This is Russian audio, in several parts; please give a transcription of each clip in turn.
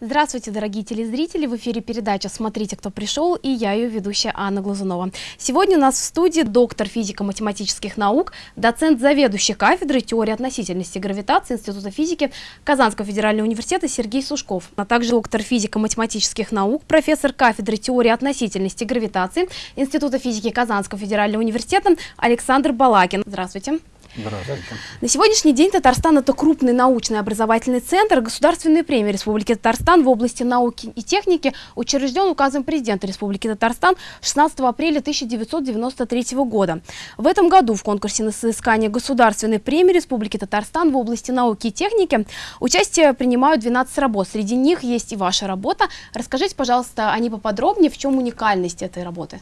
Здравствуйте, дорогие телезрители! В эфире передача «Смотрите, кто пришел» и я ее ведущая Анна Глазунова. Сегодня у нас в студии доктор физико-математических наук, доцент заведующий кафедрой теории относительности гравитации Института физики Казанского федерального университета Сергей Сушков, а также доктор физико-математических наук, профессор кафедры теории относительности гравитации Института физики Казанского федерального университета Александр Балакин. Здравствуйте! Здравствуйте. На сегодняшний день Татарстан – это крупный научный образовательный центр. Государственная премия Республики Татарстан в области науки и техники учрежден указом президента Республики Татарстан 16 апреля 1993 года. В этом году в конкурсе на соискание Государственной премии Республики Татарстан в области науки и техники участие принимают 12 работ. Среди них есть и ваша работа. Расскажите, пожалуйста, о ней поподробнее, в чем уникальность этой работы?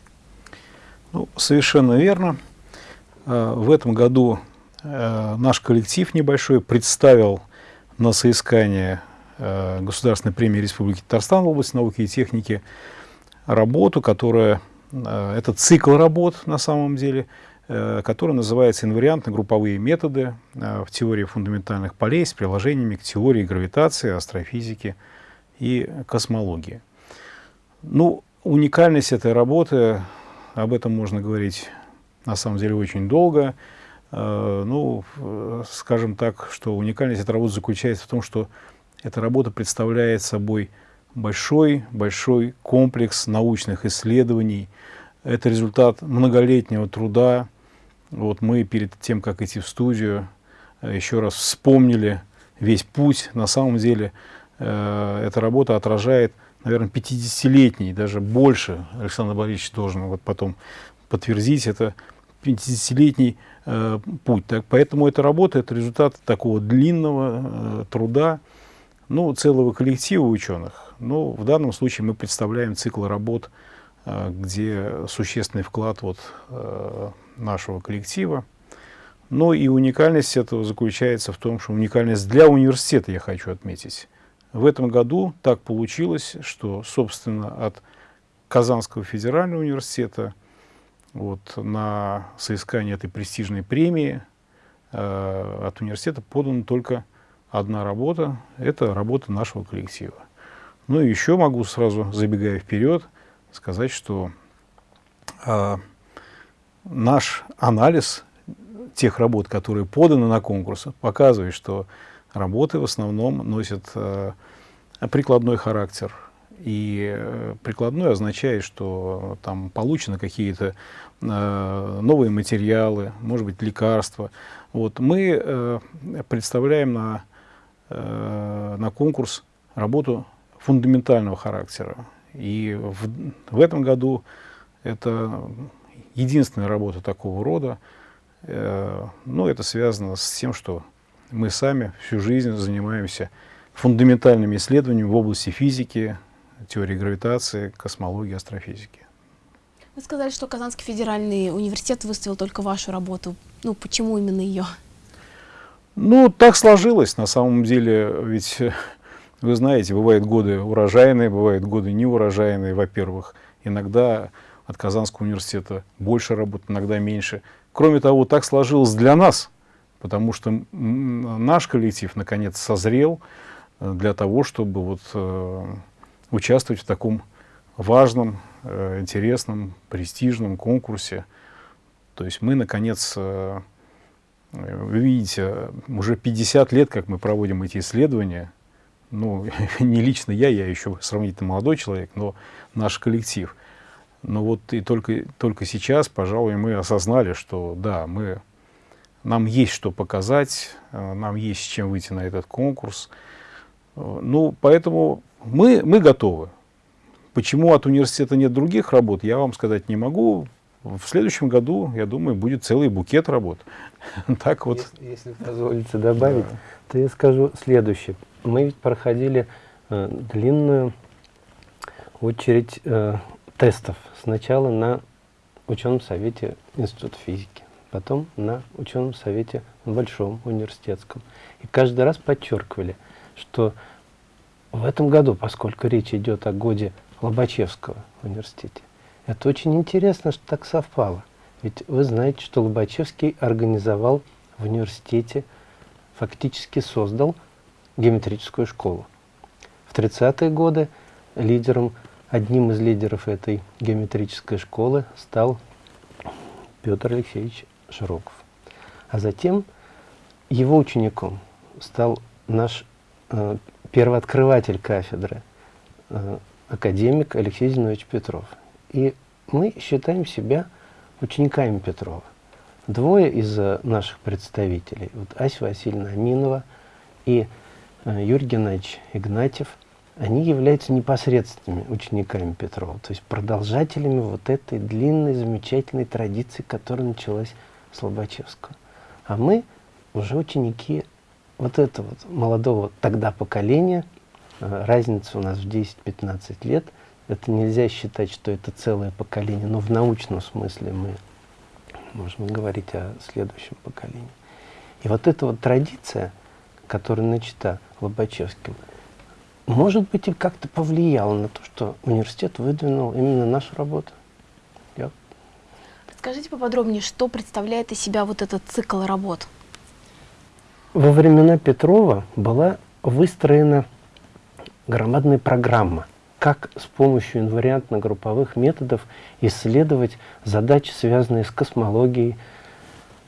Ну, совершенно верно. Э, в этом году наш коллектив небольшой представил на соискание э, Государственной премии Республики Татарстан в области науки и техники работу, которая, э, это цикл работ на самом деле, который называется «Инвариантно-групповые методы в теории фундаментальных полей с приложениями к теории гравитации, астрофизики и космологии». Ну, уникальность этой работы, об этом можно говорить на самом деле очень долго – Э, ну, скажем так, что уникальность этой работы заключается в том, что эта работа представляет собой большой-большой комплекс научных исследований. Это результат многолетнего труда. Вот мы перед тем, как идти в студию, э, еще раз вспомнили весь путь. На самом деле э, эта работа отражает, наверное, 50-летний, даже больше, Александр Борисович должен вот потом подтвердить, это 50-летний э, путь. Так, поэтому эта работа – это результат такого длинного э, труда ну, целого коллектива ученых. Но в данном случае мы представляем цикл работ, э, где существенный вклад вот, э, нашего коллектива. Но и уникальность этого заключается в том, что уникальность для университета, я хочу отметить. В этом году так получилось, что, собственно, от Казанского федерального университета – вот, на соискание этой престижной премии э, от университета подана только одна работа. Это работа нашего коллектива. Ну и еще могу сразу, забегая вперед, сказать, что э, наш анализ тех работ, которые поданы на конкурс, показывает, что работы в основном носят э, прикладной характер, и э, прикладной означает, что там получены какие-то новые материалы, может быть, лекарства. Вот. Мы э, представляем на, э, на конкурс работу фундаментального характера. И в, в этом году это единственная работа такого рода. Э, но это связано с тем, что мы сами всю жизнь занимаемся фундаментальными исследованиями в области физики, теории гравитации, космологии, астрофизики. Вы сказали, что Казанский федеральный университет выставил только вашу работу. Ну, почему именно ее? Ну, так сложилось. На самом деле, ведь, вы знаете, бывают годы урожайные, бывают годы неурожайные, во-первых. Иногда от Казанского университета больше работ, иногда меньше. Кроме того, так сложилось для нас, потому что наш коллектив, наконец, созрел э, для того, чтобы вот э, участвовать в таком важном, э, интересном, престижном конкурсе. То есть мы, наконец, э, вы видите, уже 50 лет, как мы проводим эти исследования, ну, не лично я, я еще сравнительно молодой человек, но наш коллектив. Но вот и только, только сейчас, пожалуй, мы осознали, что да, мы, нам есть что показать, э, нам есть с чем выйти на этот конкурс. Ну, поэтому мы, мы готовы. Почему от университета нет других работ, я вам сказать не могу. В следующем году, я думаю, будет целый букет работ. так вот. Если, если позволите добавить, да. то я скажу следующее. Мы ведь проходили э, длинную очередь э, тестов. Сначала на ученом совете Института физики, потом на ученом совете Большом университетском. И каждый раз подчеркивали, что в этом году, поскольку речь идет о годе Лобачевского университете, это очень интересно, что так совпало. Ведь вы знаете, что Лобачевский организовал в университете, фактически создал геометрическую школу. В 30-е годы лидером, одним из лидеров этой геометрической школы стал Петр Алексеевич Широков. А затем его учеником стал наш э, первооткрыватель кафедры, э, академик Алексей Зинович Петров. И мы считаем себя учениками Петрова. Двое из э, наших представителей, вот Ася Васильевна Аминова и э, Юрий Геннадьевич Игнатьев, они являются непосредственными учениками Петрова, то есть продолжателями вот этой длинной, замечательной традиции, которая началась с Лобачевского. А мы уже ученики вот этого вот молодого тогда поколения, разница у нас в 10-15 лет, это нельзя считать, что это целое поколение, но в научном смысле мы можем говорить о следующем поколении. И вот эта вот традиция, которая начата Лобачевским, может быть, и как-то повлияла на то, что университет выдвинул именно нашу работу. Я... Расскажите поподробнее, что представляет из себя вот этот цикл работ? Во времена Петрова была выстроена громадная программа – как с помощью инвариантно-групповых методов исследовать задачи, связанные с космологией,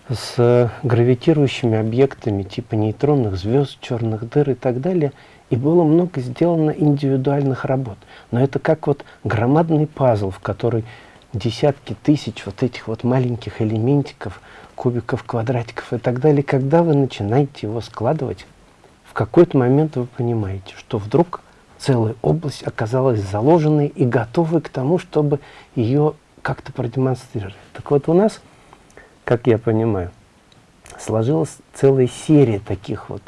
с гравитирующими объектами типа нейтронных звезд, черных дыр и так далее. И было много сделано индивидуальных работ. Но это как вот громадный пазл, в который десятки тысяч вот этих вот маленьких элементиков, кубиков, квадратиков и так далее. Когда вы начинаете его складывать, в какой-то момент вы понимаете, что вдруг целая область оказалась заложенной и готовой к тому, чтобы ее как-то продемонстрировать. Так вот у нас, как я понимаю, сложилась целая серия таких вот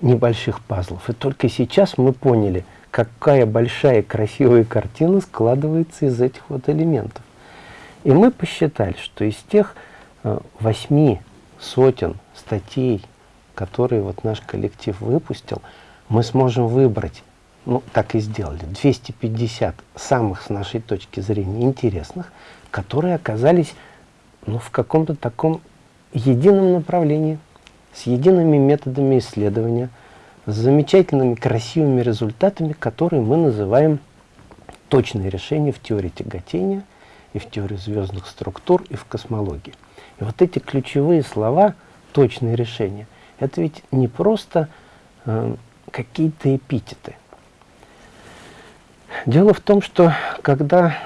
небольших пазлов. И только сейчас мы поняли, какая большая красивая картина складывается из этих вот элементов. И мы посчитали, что из тех э, восьми сотен статей, которые вот наш коллектив выпустил, мы сможем выбрать ну, так и сделали, 250 самых, с нашей точки зрения, интересных, которые оказались ну, в каком-то таком едином направлении, с едиными методами исследования, с замечательными, красивыми результатами, которые мы называем точные решения в теории тяготения, и в теории звездных структур, и в космологии. И вот эти ключевые слова, точные решения, это ведь не просто э, какие-то эпитеты. Дело в том, что когда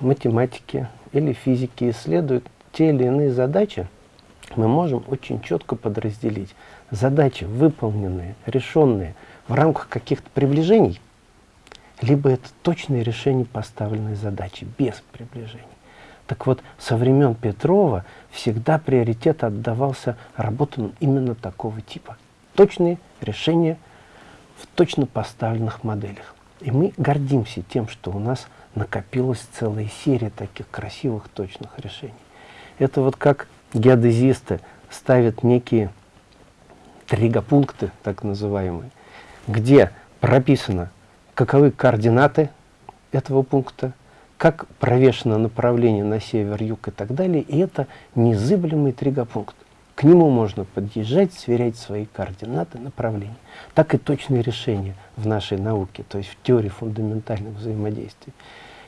математики или физики исследуют те или иные задачи, мы можем очень четко подразделить задачи, выполненные, решенные в рамках каких-то приближений, либо это точное решение поставленной задачи, без приближений. Так вот, со времен Петрова всегда приоритет отдавался работам именно такого типа. Точные решения в точно поставленных моделях. И мы гордимся тем, что у нас накопилась целая серия таких красивых, точных решений. Это вот как геодезисты ставят некие тригопункты, так называемые, где прописано, каковы координаты этого пункта, как провешено направление на север, юг и так далее. И это незыблемый тригопункт. К нему можно подъезжать, сверять свои координаты, направления. Так и точные решения в нашей науке, то есть в теории фундаментальных взаимодействий.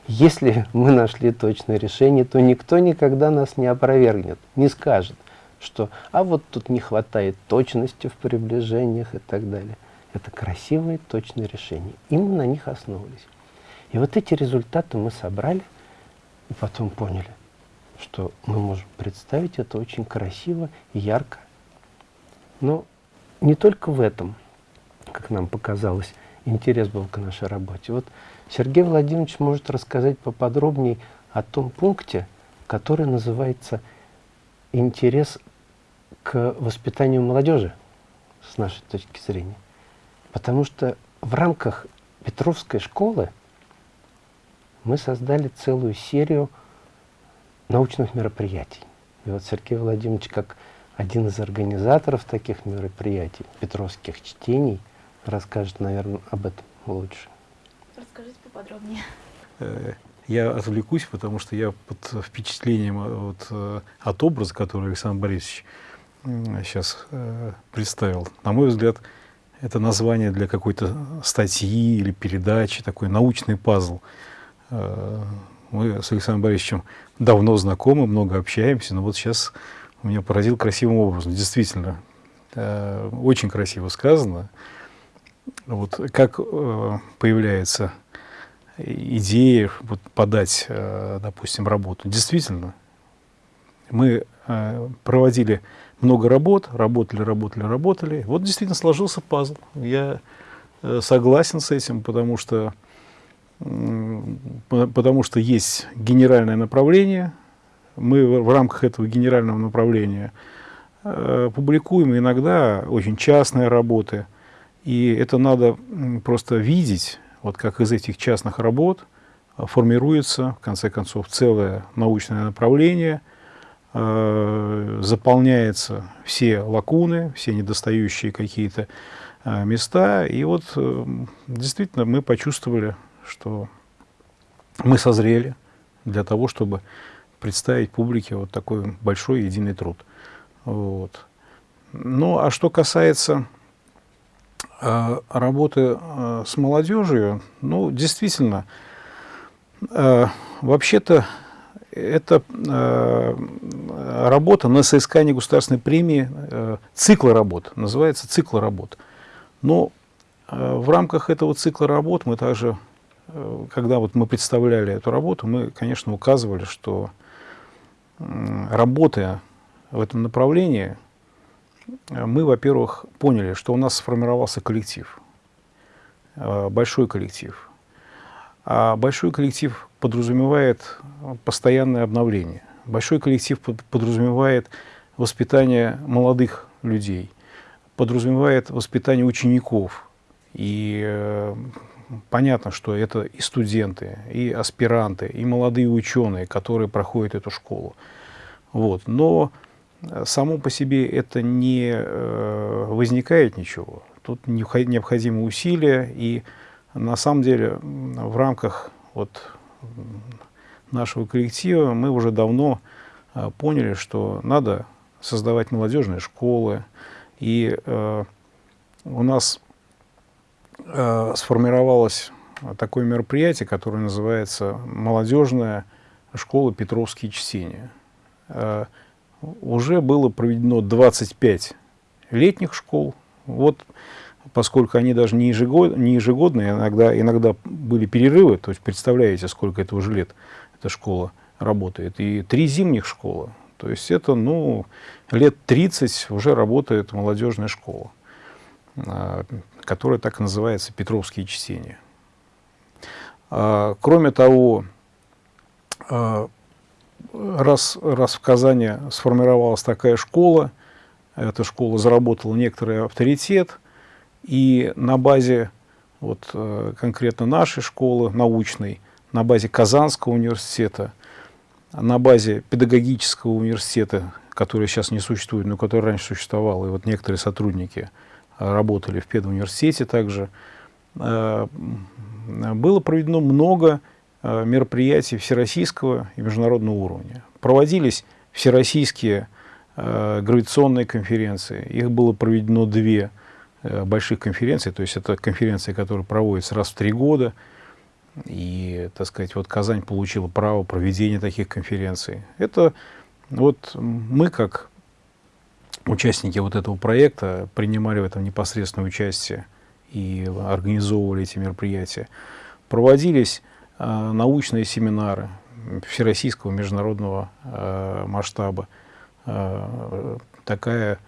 Если мы нашли точное решение, то никто никогда нас не опровергнет, не скажет, что «а вот тут не хватает точности в приближениях» и так далее. Это красивые, точные решения. И мы на них основывались. И вот эти результаты мы собрали и потом поняли – что мы можем представить это очень красиво и ярко. Но не только в этом, как нам показалось, интерес был к нашей работе. Вот Сергей Владимирович может рассказать поподробнее о том пункте, который называется «Интерес к воспитанию молодежи» с нашей точки зрения. Потому что в рамках Петровской школы мы создали целую серию научных мероприятий. И вот Сергей Владимирович, как один из организаторов таких мероприятий, Петровских чтений, расскажет, наверное, об этом лучше. Расскажите поподробнее. Э, я отвлекусь, потому что я под впечатлением э, вот, э, от образа, который Александр Борисович сейчас представил. На мой взгляд, это название для какой-то статьи или передачи, такой научный пазл. Мы с Александром Борисовичем давно знакомы, много общаемся, но вот сейчас меня поразил красивым образом. Действительно, э, очень красиво сказано. Вот как э, появляется идея вот, подать, допустим, работу. Действительно, мы проводили много работ, работали, работали, работали. Вот действительно сложился пазл. Я э, согласен с этим, потому что, потому что есть генеральное направление. Мы в рамках этого генерального направления э, публикуем иногда очень частные работы. И это надо просто видеть, вот как из этих частных работ формируется, в конце концов, целое научное направление – э, заполняются все лакуны, все недостающие какие-то э, места. И вот э, действительно мы почувствовали, что мы созрели для того, чтобы представить публике вот такой большой единый труд. Вот. Ну, а что касается э, работы э, с молодежью, ну, действительно, э, вообще-то это э, работа на соискание государственной премии, э, цикла работ, называется цикл работ. Но э, в рамках этого цикла работ мы также, когда вот мы представляли эту работу, мы, конечно, указывали, что э, работая в этом направлении, мы, во-первых, поняли, что у нас сформировался коллектив, э, большой коллектив. А большой коллектив подразумевает постоянное обновление. Большой коллектив подразумевает воспитание молодых людей, подразумевает воспитание учеников. И э, понятно, что это и студенты, и аспиранты, и молодые ученые, которые проходят эту школу. Вот. Но само по себе это не э, возникает ничего. Тут необходимы усилия, и на самом деле в рамках вот нашего коллектива мы уже давно э, поняли, что надо создавать молодежные школы. И э, у нас э, сформировалось такое мероприятие, которое называется «Молодежная школа Петровские чтения». Э, уже было проведено 25 летних школ. Вот поскольку они даже не, ежегод, не ежегодные, иногда, иногда были перерывы, то есть представляете, сколько это уже лет эта школа работает, и три зимних школы, то есть это, ну, лет 30 уже работает молодежная школа, которая так и называется «Петровские чтения». А, кроме того, а, раз, раз в Казани сформировалась такая школа, эта школа заработала некоторый авторитет – и на базе вот, э, конкретно нашей школы научной, на базе Казанского университета, на базе педагогического университета, который сейчас не существует, но который раньше существовал, и вот некоторые сотрудники работали в педуниверситете также, э, было проведено много мероприятий всероссийского и международного уровня. Проводились всероссийские гравитационные конференции, их было проведено две – Э, больших конференций, то есть это конференции, которые проводятся раз в три года, и, так сказать, вот Казань получила право проведения таких конференций. Это вот мы, как участники вот этого проекта, принимали в этом непосредственное участие и организовывали эти мероприятия. Проводились э, научные семинары всероссийского международного э, масштаба. Э, такая,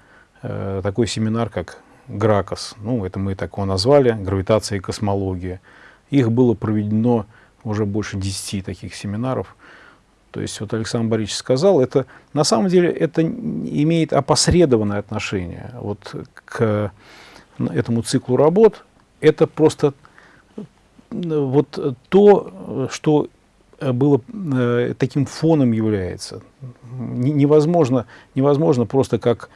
э, такой семинар, как ГРАКОС, ну, это мы так его назвали, гравитация и космология. Их было проведено уже больше 10 таких семинаров. То есть, вот Александр Борисович сказал, это на самом деле это имеет опосредованное отношение вот к этому циклу работ. Это просто вот то, что было э, таким фоном является. Невозможно, невозможно просто как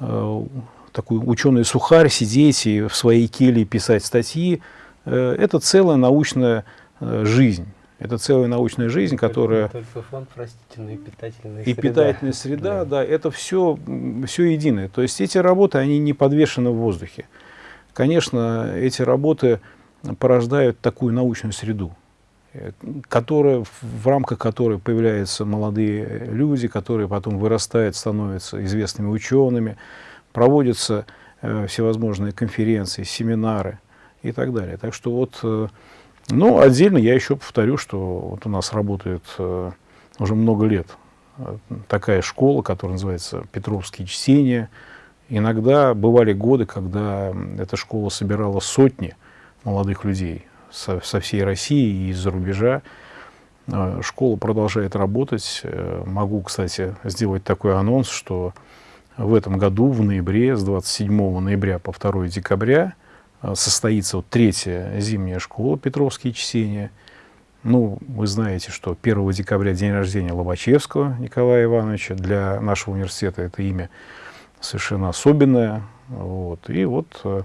э, такой ученый сухарь, сидеть и в своей келье писать статьи. Э, это целая научная э, жизнь. Это целая научная жизнь, которая... Только фон, простите, и среда. И питательная среда, да. да, это все, все единое. То есть эти работы, они не подвешены в воздухе. конечно, эти работы порождают такую научную среду, э, которая, в рамках которой появляются молодые люди, которые потом вырастают, становятся известными учеными, проводятся э, всевозможные конференции, семинары и так далее. Так что вот, э, ну, отдельно я еще повторю, что вот у нас работает э, уже много лет э, такая школа, которая называется «Петровские чтения», Иногда бывали годы, когда эта школа собирала сотни молодых людей со, со всей России и из-за рубежа. А, школа продолжает работать. Э, могу, кстати, сделать такой анонс, что в этом году, в ноябре, с 27 ноября по 2 декабря, э, состоится вот третья зимняя школа «Петровские чтения». Ну, вы знаете, что 1 декабря день рождения Лобачевского Николая Ивановича. Для нашего университета это имя совершенно особенная. Вот. И вот э,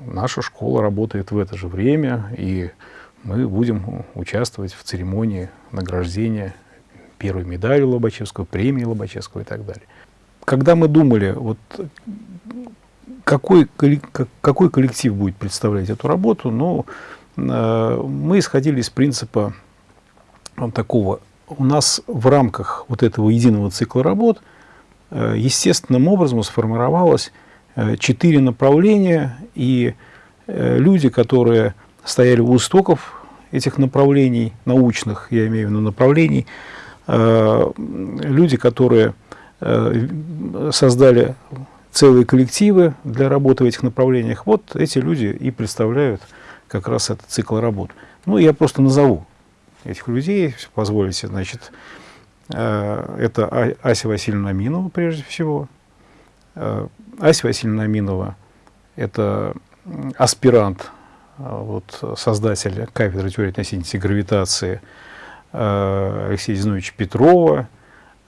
наша школа работает в это же время, и мы будем участвовать в церемонии награждения первой медали Лобачевского, премии Лобачевского и так далее. Когда мы думали, вот какой, какой коллектив будет представлять эту работу, ну, э, мы исходили из принципа такого. У нас в рамках вот этого единого цикла работ – Э, естественным образом сформировалось э, четыре направления, и э, люди, которые стояли у истоков этих направлений, научных, я имею в виду направлений, люди, которые создали целые коллективы для работы в этих направлениях, вот эти люди и представляют как раз этот цикл работ. Ну, я просто назову этих людей, позволите, значит, Э, это а-, Ася Васильевна Аминова, прежде всего. Э, Ася Васильевна Аминова – это аспирант, э, вот, создатель кафедры теории относительности гравитации Алексея Зиновича Петрова.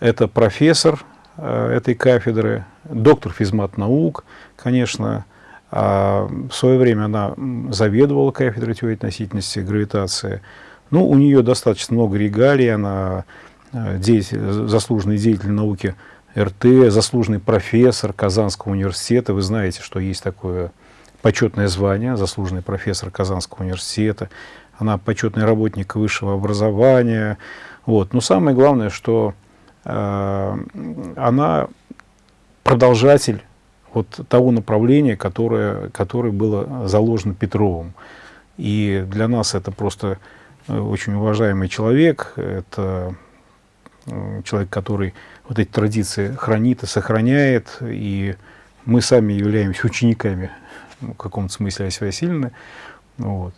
Это профессор этой кафедры, доктор физмат наук, конечно. А в свое время она заведовала кафедрой теории относительности гравитации. Ну, у нее достаточно много регалий, она Э, деятель, заслуженный деятель науки РТ, заслуженный профессор Казанского университета. Вы знаете, что есть такое почетное звание, заслуженный профессор Казанского университета. Она почетный работник высшего образования. Вот. Но самое главное, что э, она продолжатель вот того направления, которое, которое было заложено Петровым. И для нас это просто э, очень уважаемый человек, это Э, человек, который вот эти традиции хранит и сохраняет, и мы сами являемся учениками ну, в каком-то смысле Аси Васильевны. Вот.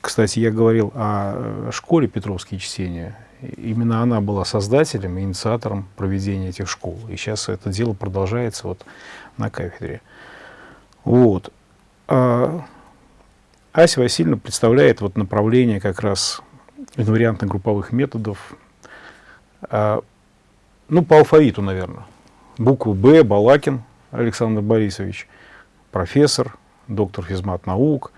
Кстати, я говорил о школе Петровские чтения. Именно она была создателем и инициатором проведения этих школ. И сейчас это дело продолжается вот на кафедре. Вот. А Ася Васильевна представляет вот направление как раз инвариантно-групповых методов, а, ну, по алфавиту, наверное. Букву Б, Балакин Александр Борисович, профессор, доктор физмат наук.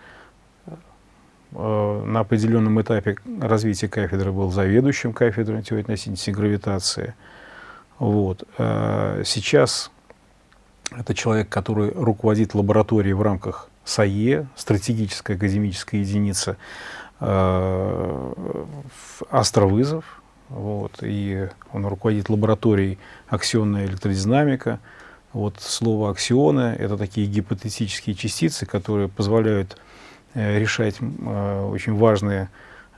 А, на определенном этапе развития кафедры был заведующим кафедрой теории относительности гравитации. Вот. А, сейчас это человек, который руководит лабораторией в рамках САЕ, стратегическая академическая единица, астровызов, вот, и он руководит лабораторией аксионная электродинамика. Вот слово аксионы – это такие гипотетические частицы, которые позволяют э, решать э, очень важные,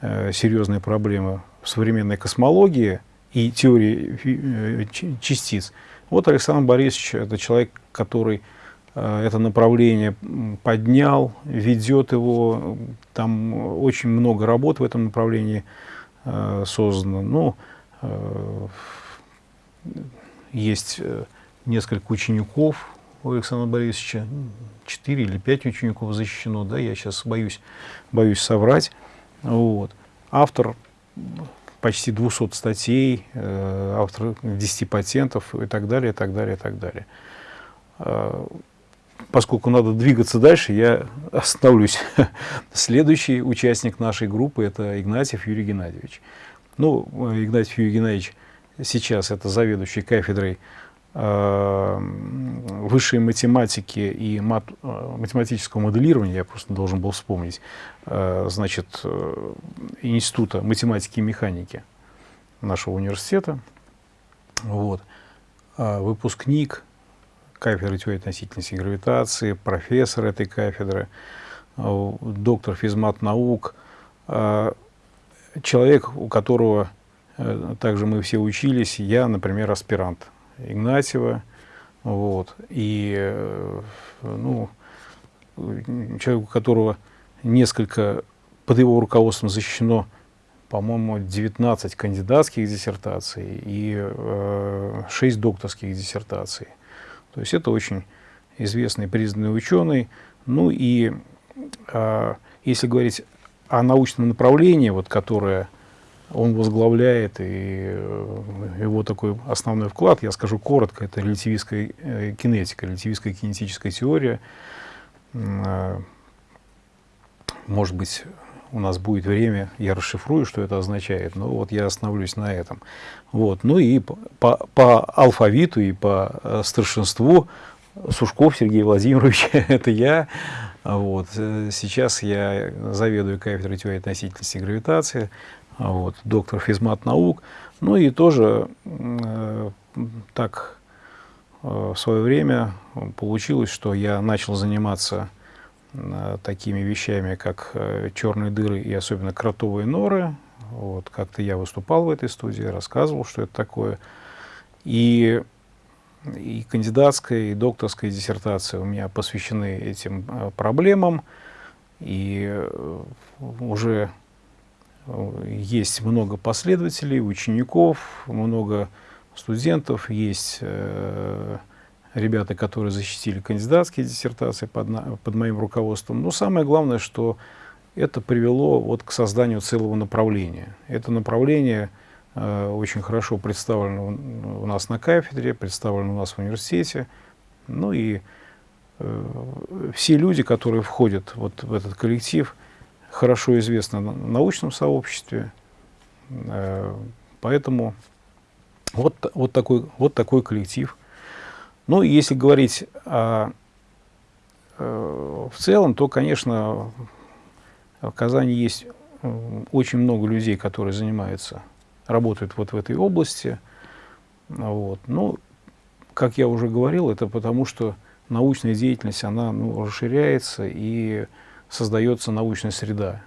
э, серьезные проблемы в современной космологии и теории э, частиц. Вот Александр Борисович – это человек, который э, это направление поднял, ведет его, там очень много работ в этом направлении – э, создано. Ну, э, есть э, несколько учеников у Александра Борисовича, четыре или пять учеников защищено, да, я сейчас боюсь, боюсь соврать. Вот. Автор почти 200 статей, э, автор 10 патентов и так далее, и так далее, и так далее. Э, поскольку надо двигаться дальше, я остановлюсь. Следующий участник нашей группы – это Игнатьев Юрий Геннадьевич. Ну, Игнатьев Юрий Геннадьевич сейчас это заведующий кафедрой э, высшей математики и мат, э, математического моделирования, я просто должен был вспомнить, э, значит, э, Института математики и механики нашего университета. Вот. Э, выпускник кафедры теории относительности и гравитации, профессор этой кафедры, доктор физмат наук, человек, у которого также мы все учились, я, например, аспирант Игнатьева, вот, и, ну, человек, у которого несколько под его руководством защищено, по-моему, 19 кандидатских диссертаций и э, 6 докторских диссертаций. То есть это очень известный, признанный ученый. Ну и э, если говорить о научном направлении, вот, которое он возглавляет, и э, его такой основной вклад, я скажу коротко, это релятивистская э, кинетика, релятивистская кинетическая теория. Э, может быть, у нас будет время, я расшифрую, что это означает, но вот я остановлюсь на этом. Вот. Ну и по, по, алфавиту и по старшинству Сушков Сергей Владимирович, это я. Вот. Сейчас я заведую кафедрой теории относительности и гравитации, вот, доктор физмат наук. Ну и тоже э, так э, в свое время получилось, что я начал заниматься Э, такими вещами, как э, черные дыры и особенно кротовые норы. Вот, как-то я выступал в этой студии, рассказывал, что это такое. И, и кандидатская, и докторская диссертация у меня посвящены этим э, проблемам. И уже есть много последователей, учеников, много студентов, есть ребята, которые защитили кандидатские диссертации под, под моим руководством. Но самое главное, что это привело вот к созданию целого направления. Это направление э, очень хорошо представлено у нас на кафедре, представлено у нас в университете. Ну и э, все люди, которые входят вот в этот коллектив, хорошо известны на научном сообществе. Э, поэтому вот, вот, такой, вот такой коллектив – ну, если говорить о, э, в целом, то, конечно, в Казани есть очень много людей, которые занимаются, работают вот в этой области. Вот. Ну, как я уже говорил, это потому, что научная деятельность, она ну, расширяется и создается научная среда.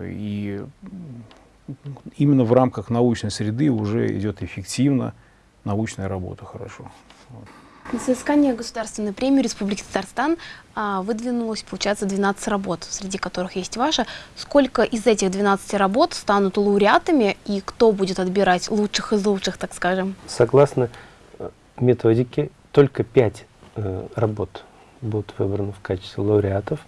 И именно в рамках научной среды уже идет эффективно научная работа хорошо. Соискание государственной премии Республики Татарстан а, выдвинулось, получается, 12 работ, среди которых есть ваша. Сколько из этих 12 работ станут лауреатами и кто будет отбирать лучших из лучших, так скажем? Согласно э, методике, только 5 э, работ будут выбраны в качестве лауреатов.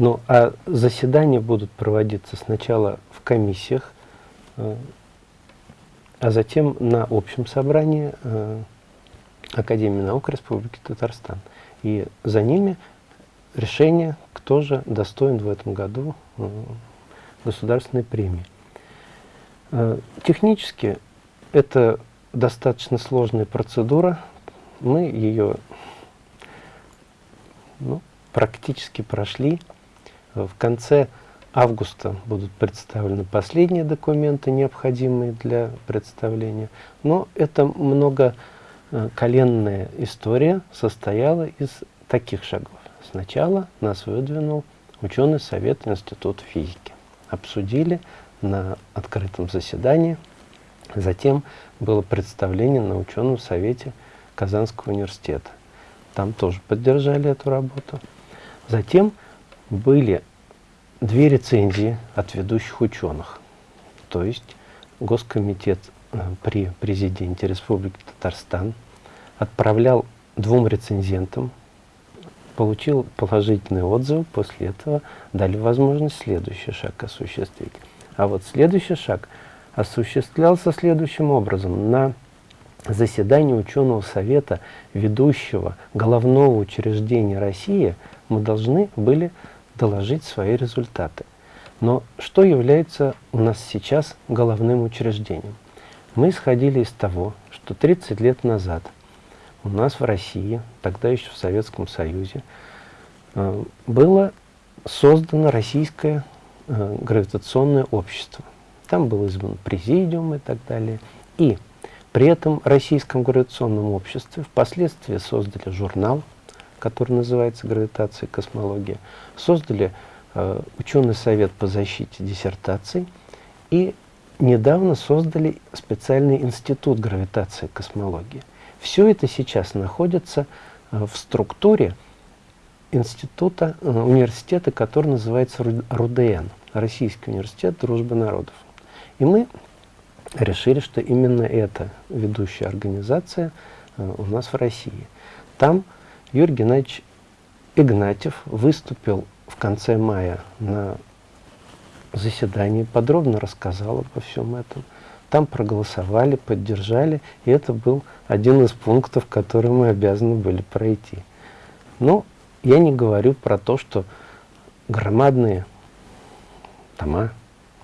Ну, а заседания будут проводиться сначала в комиссиях, э, а затем на общем собрании э, Академии наук Республики Татарстан. И за ними решение, кто же достоин в этом году э, государственной премии. Технически это достаточно сложная процедура. Мы ее ну, практически прошли. В конце августа будут представлены последние документы, необходимые для представления. Но это много Э, коленная история состояла из таких шагов. Сначала нас выдвинул ученый совет Института физики. Обсудили на открытом заседании. Затем было представление на ученом совете Казанского университета. Там тоже поддержали эту работу. Затем были две рецензии от ведущих ученых. То есть Госкомитет Э, при президенте Республики Татарстан, отправлял двум рецензентам, получил положительный отзыв, после этого дали возможность следующий шаг осуществить. А вот следующий шаг осуществлялся следующим образом. На заседании ученого совета ведущего головного учреждения России мы должны были доложить свои результаты. Но что является у нас сейчас головным учреждением? Мы исходили из того, что 30 лет назад у нас в России, тогда еще в Советском Союзе, э, было создано российское э, гравитационное общество. Там был избран президиум и так далее. И при этом российском гравитационном обществе впоследствии создали журнал, который называется «Гравитация и космология», создали э, ученый совет по защите диссертаций и недавно создали специальный институт гравитации и космологии. Все это сейчас находится э, в структуре института, э, университета, который называется РУДН, Российский университет дружбы народов. И мы решили, что именно эта ведущая организация э, у нас в России. Там Юрий Геннадьевич Игнатьев выступил в конце мая на заседании, подробно рассказал обо всем этом. Там проголосовали, поддержали, и это был один из пунктов, который мы обязаны были пройти. Но я не говорю про то, что громадные тома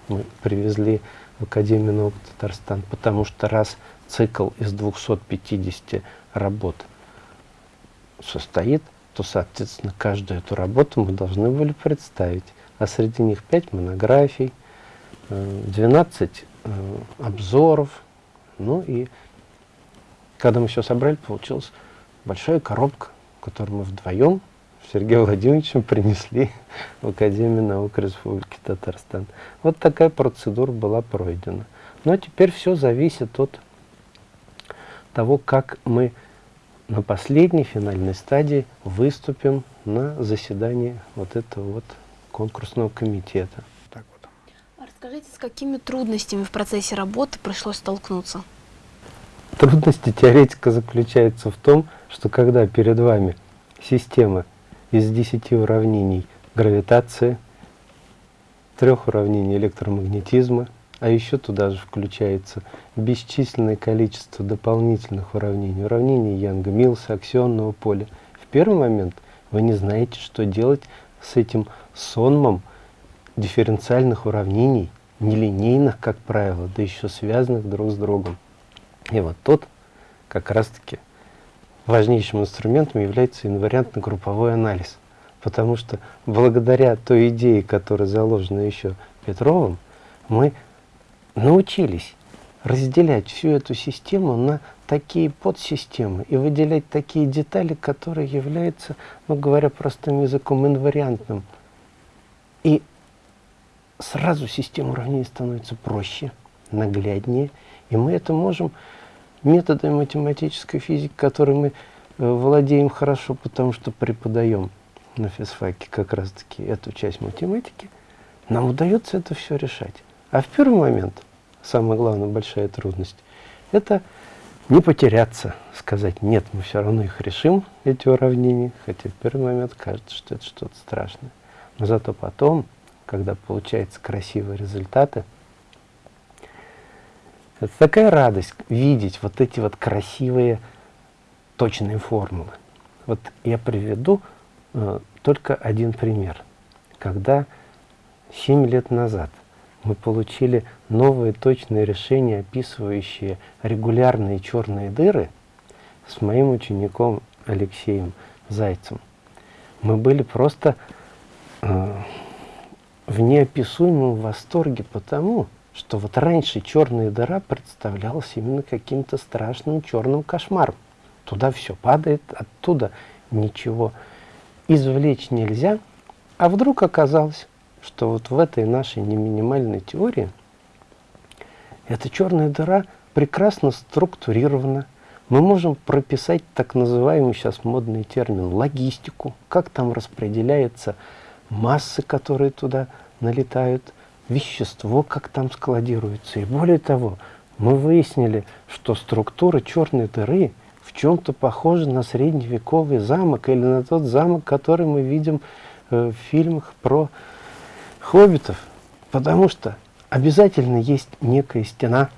мы привезли в Академию наук Татарстан, потому что раз цикл из 250 работ состоит, то, соответственно, каждую эту работу мы должны были представить. А среди них 5 монографий, 12 Э, обзоров. Ну и когда мы все собрали, получилась большая коробка, которую мы вдвоем Сергеем Владимировичем принесли в Академию наук Республики Татарстан. Вот такая процедура была пройдена. Но теперь все зависит от того, как мы на последней финальной стадии выступим на заседании вот этого вот конкурсного комитета. Расскажите, с какими трудностями в процессе работы пришлось столкнуться? Трудности теоретика заключается в том, что когда перед вами система из 10 уравнений гравитации, трех уравнений электромагнетизма, а еще туда же включается бесчисленное количество дополнительных уравнений, уравнений Янга-Милса, аксионного поля. В первый момент вы не знаете, что делать с этим сонмом, дифференциальных уравнений, нелинейных, как правило, да еще связанных друг с другом. И вот тут как раз-таки важнейшим инструментом является инвариантно-групповой анализ. Потому что благодаря той идее, которая заложена еще Петровым, мы научились разделять всю эту систему на такие подсистемы и выделять такие детали, которые являются, ну говоря простым языком, инвариантным. И сразу система уравнений становится проще, нагляднее, и мы это можем методами математической физики, которой мы э, владеем хорошо, потому что преподаем на физфаке как раз-таки эту часть математики, нам удается это все решать. А в первый момент, самая главная большая трудность, это не потеряться, сказать, нет, мы все равно их решим, эти уравнения, хотя в первый момент кажется, что это что-то страшное. Но зато потом когда получаются красивые результаты. Это такая радость видеть вот эти вот красивые точные формулы. Вот я приведу э, только один пример. Когда 7 лет назад мы получили новые точные решения, описывающие регулярные черные дыры, с моим учеником Алексеем Зайцем, мы были просто э, в неописуемом восторге потому, что вот раньше черная дыра представлялась именно каким-то страшным черным кошмаром. Туда все падает, оттуда ничего извлечь нельзя. А вдруг оказалось, что вот в этой нашей неминимальной теории эта черная дыра прекрасно структурирована. Мы можем прописать так называемый сейчас модный термин логистику, как там распределяется массы, которые туда налетают, вещество, как там складируется. И более того, мы выяснили, что структура черной дыры в чем-то похожа на средневековый замок или на тот замок, который мы видим э, в фильмах про хоббитов. Потому что обязательно есть некая стена,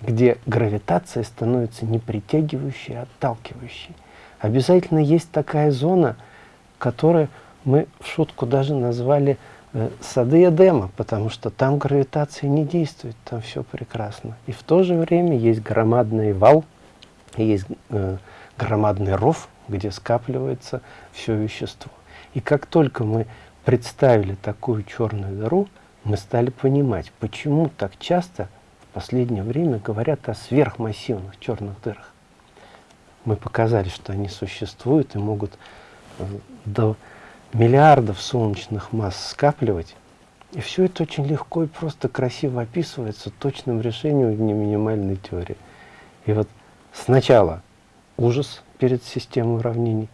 где гравитация становится не притягивающей, а отталкивающей. Обязательно есть такая зона, которая мы в шутку даже назвали э, сады Эдема, потому что там гравитация не действует, там все прекрасно. И в то же время есть громадный вал, есть э, громадный ров, где скапливается все вещество. И как только мы представили такую черную дыру, мы стали понимать, почему так часто в последнее время говорят о сверхмассивных черных дырах. Мы показали, что они существуют и могут э, до миллиардов солнечных масс скапливать. И все это очень легко и просто красиво описывается точным решением минимальной теории. И вот сначала ужас перед системой уравнений,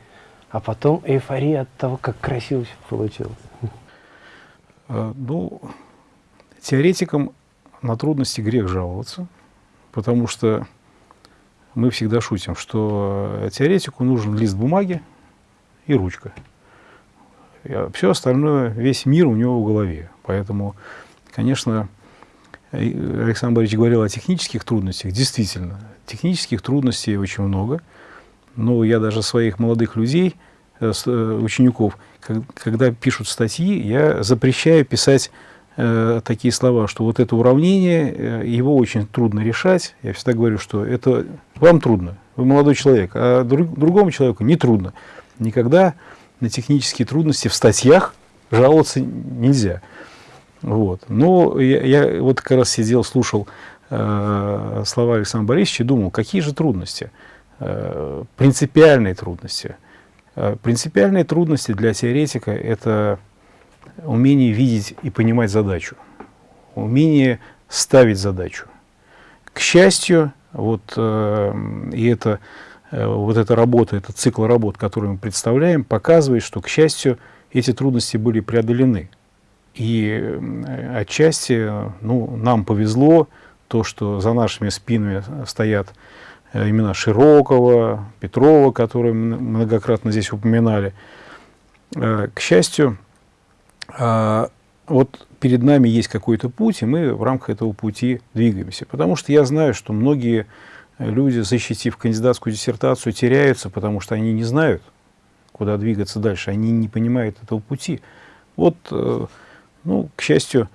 а потом эйфория от того, как красиво все получилось. А, ну, теоретикам на трудности грех жаловаться, потому что мы всегда шутим, что теоретику нужен лист бумаги и ручка. А все остальное, весь мир у него в голове. Поэтому, конечно, Александр Борисович говорил о технических трудностях. Действительно, технических трудностей очень много. Но я даже своих молодых людей, э, э, учеников, когда пишут статьи, я запрещаю писать э, такие слова, что вот это уравнение, его очень трудно решать. Я всегда говорю, что это вам трудно, вы молодой человек, а друг, другому человеку не трудно. Никогда на технические трудности в статьях жаловаться нельзя. Вот. Но я, я вот как раз сидел, слушал э, слова Александра Борисовича и думал, какие же трудности, принципиальные трудности. Э, принципиальные трудности для теоретика – это умение видеть и понимать задачу, умение ставить задачу. К счастью, вот, э, и это Э, вот эта работа, этот цикл работ, который мы представляем, показывает, что, к счастью, эти трудности были преодолены. И отчасти ну, нам повезло то, что за нашими спинами стоят э, имена Широкого, Петрова, которые многократно здесь упоминали. Э, к счастью, вот перед нами есть какой-то путь, и мы в рамках этого пути двигаемся. Потому что я знаю, что многие люди, защитив кандидатскую диссертацию, теряются, потому что они не знают, куда двигаться дальше, они не понимают этого пути. Вот, э, ну, к счастью,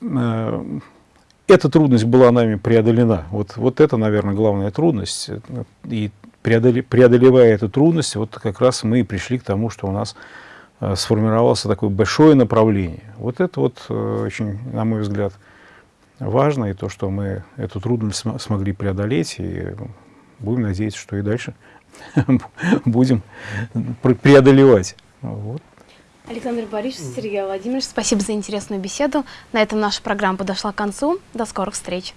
э, эта трудность была нами преодолена. Вот, вот это, наверное, главная трудность. И преодолевая эту трудность, вот как раз мы и пришли к тому, что у нас э, сформировалось такое большое направление. Вот это вот очень, на мой взгляд, важно, и то, что мы эту трудность смогли преодолеть, и будем надеяться, что и дальше будем преодолевать. Вот. Александр Борисович, Сергей Владимирович, спасибо за интересную беседу. На этом наша программа подошла к концу. До скорых встреч.